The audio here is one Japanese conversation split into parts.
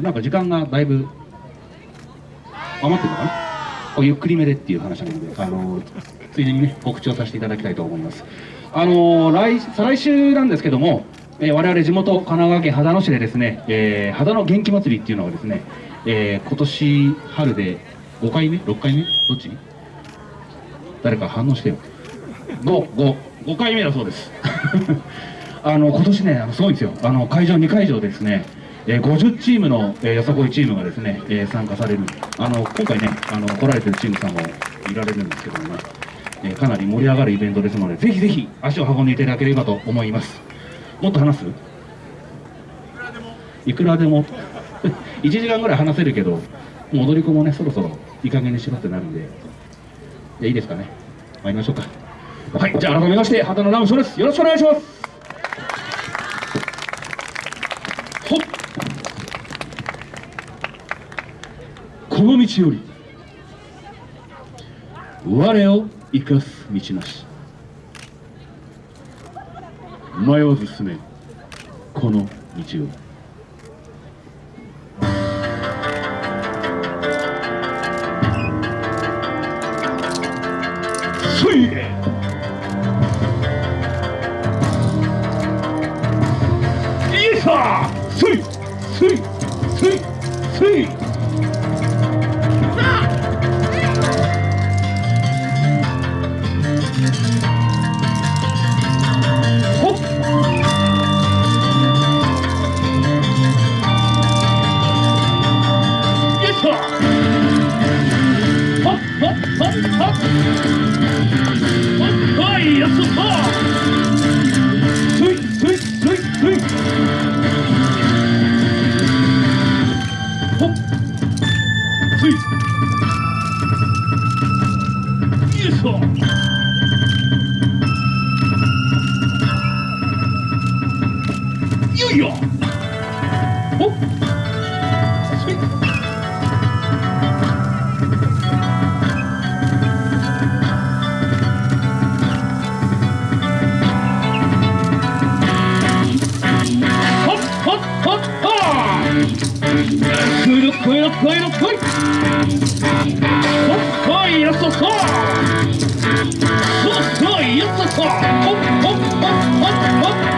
なんか時間がだいぶ余ってるのかな？ゆっくりめでっていう話なのであのついでにね告知をさせていただきたいと思います。あの来再来週なんですけども、えー、我々地元神奈川県秦野市でですね、えー、秦野元気祭りっていうのがですね、えー、今年春で5回目？6回目？どっち？誰か反応してよ。55 5回目だそうです。あの今年ねすごいんですよ。あの会場2会場ですねえー、50チームの、えー、よさこいチームがですね、えー、参加される。あの今回ねあの来られてるチームさんもいられるんですけどもね、えー、かなり盛り上がるイベントですのでぜひぜひ足を運んでいただければと思います。もっと話す？いくらでも。1 時間ぐらい話せるけどもう踊り子もねそろそろいい加減にしろってなるんで。じゃいいですかね。参りましょうか。はいじゃあ改めまして畑野ラムショーです。よろしくお願いしますこの道より我を生かす道なし。迷わず進めこの道を。そいイエよ。いよお。っ来い来い一次错了，轰轰轰轰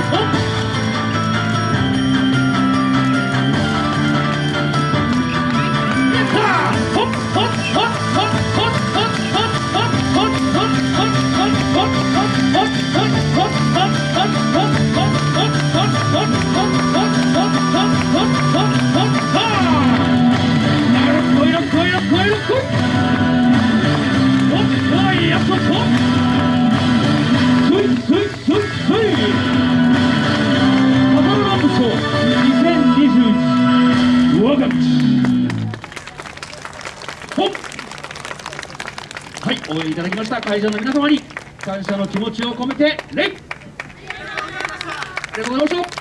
五 応援いただきました。会場の皆様に感謝の気持ちを込めて礼。ありがとうございました